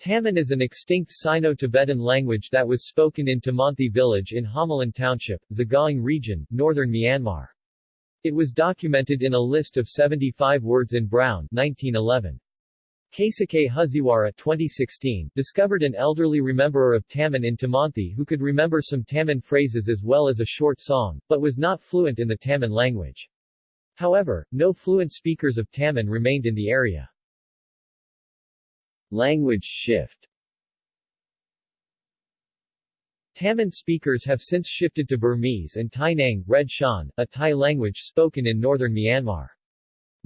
Taman is an extinct Sino-Tibetan language that was spoken in Tamanthi village in Homalin Township, Sagaing region, northern Myanmar. It was documented in a list of 75 words in Brown 1911. Keisuke Huziwara 2016 discovered an elderly rememberer of Taman in Tamanthi who could remember some Taman phrases as well as a short song, but was not fluent in the Taman language. However, no fluent speakers of Taman remained in the area. Language shift Taman speakers have since shifted to Burmese and Tai Nang, Red Shan, a Thai language spoken in northern Myanmar.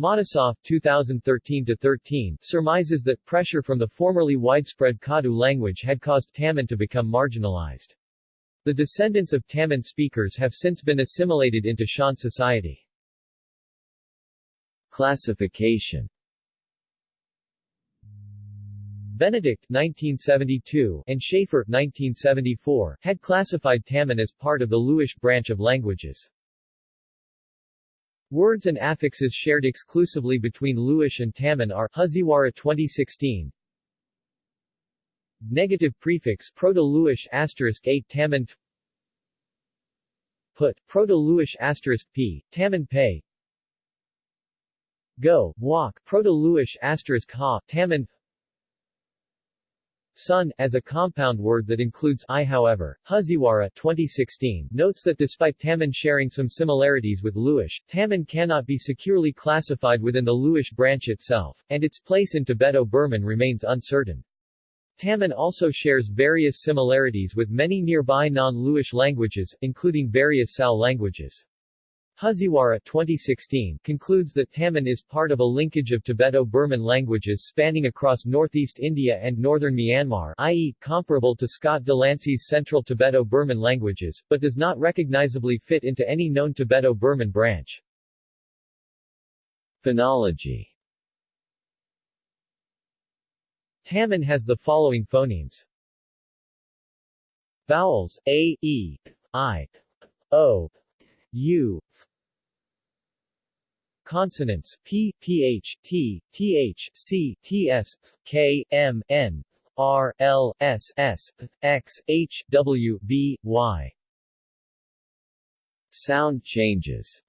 Matisoff 2013-13 surmises that pressure from the formerly widespread Kadu language had caused Taman to become marginalized. The descendants of Taman speakers have since been assimilated into Shan society. Classification Benedict 1972 and Shafer 1974 had classified Taman as part of the Luish branch of languages. Words and affixes shared exclusively between Luish and Taman are Huziwara 2016 Negative prefix Proto-Luish asterisk 8 Taman Put, Proto-Luish asterisk p, Taman pay Go, walk, Proto-Luish asterisk ha, Taman Sun, as a compound word that includes I however, Huziwara 2016 notes that despite Taman sharing some similarities with Luish, Taman cannot be securely classified within the Luish branch itself, and its place in Tibeto-Burman remains uncertain. Taman also shares various similarities with many nearby non-Luish languages, including various Sal languages. Huziwara 2016 concludes that Taman is part of a linkage of Tibeto-Burman languages spanning across northeast India and northern Myanmar i.e., comparable to Scott Delancey's Central Tibeto-Burman languages, but does not recognizably fit into any known Tibeto-Burman branch. Phonology Taman has the following phonemes. Vowels, a, e, i, o, u Consonants p, ph, t, th, c, ts, k, m, n, r, l, s, s, x, h, w, v, y. Sound changes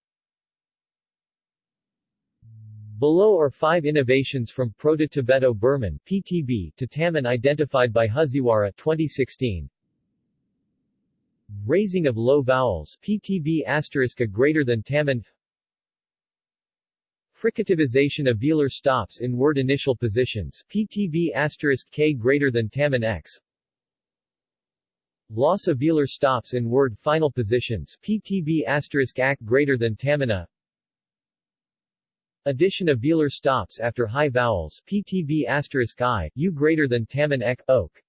Below are five innovations from Proto-Tibeto-Burman (PTB) to Taman identified by Huziwara 2016. Raising of low vowels PTB asterisk greater than Taman Fricativization of velar stops in word initial positions PTB asterisk K greater than Taman X. Loss of velar stops in word final positions PTB asterisk AC greater than Tamana Addition of velar stops after high vowels PTB asterisk I, U greater than Taman ek, oak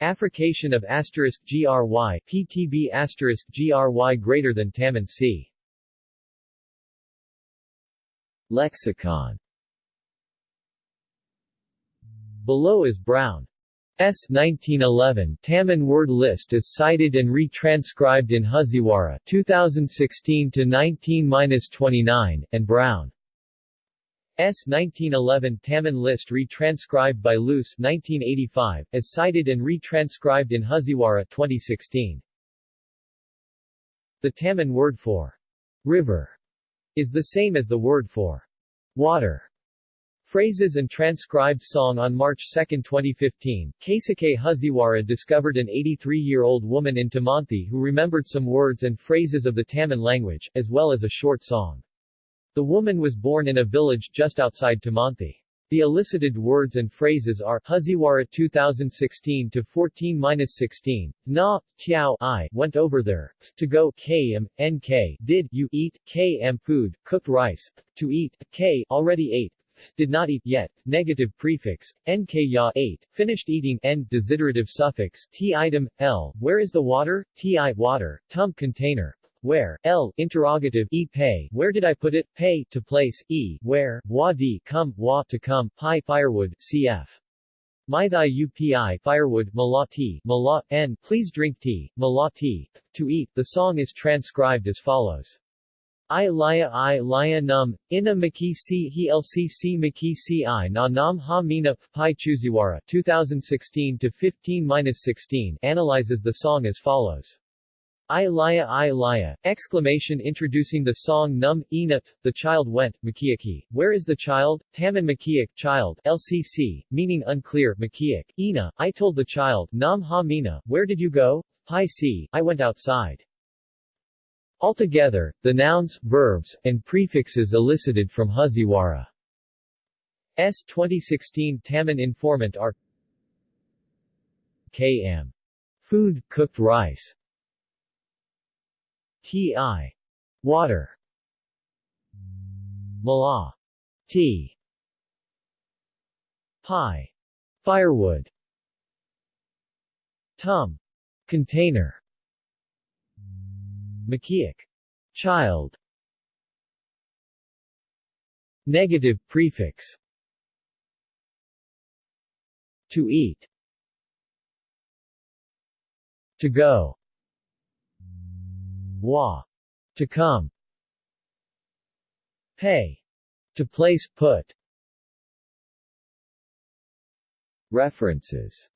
Affrication of asterisk GRY PTB asterisk GRY greater than Taman C. Lexicon Below is Brown. S. 1911 Taman word list is cited and retranscribed in Huziwara 2016 to 19-29 and Brown S. 1911 Taman list retranscribed by Luce 1985, as cited and retranscribed in Huziwara 2016. The Taman word for river is the same as the word for water. Phrases and transcribed song On March 2, 2015, Keisuke Huziwara discovered an 83-year-old woman in Tamanthi who remembered some words and phrases of the Taman language, as well as a short song. The woman was born in a village just outside Tamanthi. The elicited words and phrases are Huziwara 2016 to 14-16. Na, tiao I went over there. To go km, nk did you eat km food, cooked rice. To eat k already ate. Did not eat yet. Negative prefix nk ya ate. Finished eating n desiderative suffix t item l. Where is the water? Ti water. Tum container. Where, L, interrogative, e pay, where did I put it, pay, to place, e, where, wa di, come, wa, to come, pi, firewood, cf. Maithai upi, firewood, mala tea, mala, n, please drink tea, mala tea, to eat, the song is transcribed as follows. I laya I laya num, ina maki si he lcc maki si i na nam ha mina pi chuziwara 2016 to 15-16 analyzes the song as follows. I laya I laya, exclamation introducing the song Num, Ina, the child went, Makiaki, where is the child, Taman Makiak, child, LCC, meaning unclear, Makiak, Ina, I told the child, Nam ha mina, where did you go, Pi si, I went outside. Altogether, the nouns, verbs, and prefixes elicited from Huziwara S 2016 Taman informant are KM. Food, cooked rice. Ti. Water. Mala. T. Pi. Firewood. Tum. Container. Makiak. Child. Negative prefix. To eat. To go. Wa. To come. Pay. To place, put. References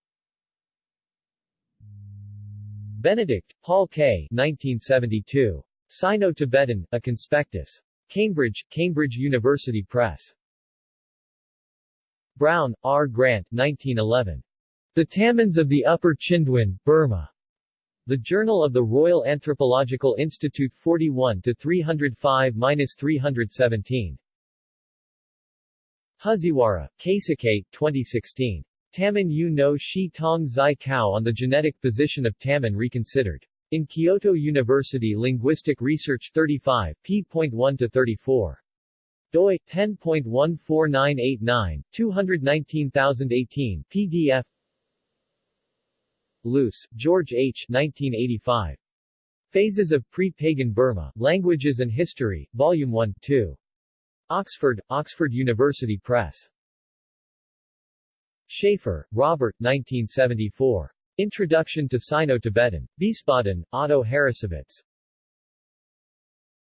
Benedict, Paul K. 1972. Sino-Tibetan, A Conspectus. Cambridge, Cambridge University Press. Brown, R. Grant 1911. The Tamans of the Upper Chindwin, Burma. The Journal of the Royal Anthropological Institute 41 to 305-317. Huziwara, Keisuke, 2016. Taman Yu no Shi Tong Zai Kao on the genetic position of Taman reconsidered. In Kyoto University Linguistic Research 35, p.1-34. doi, 10.14989, 219018, pdf Luce, George H. 1985. Phases of Pre-Pagan Burma, Languages and History, Volume 1, 2. Oxford, Oxford University Press. Shafer, Robert 1974. Introduction to Sino-Tibetan. Wiesbaden, Otto Harrassowitz.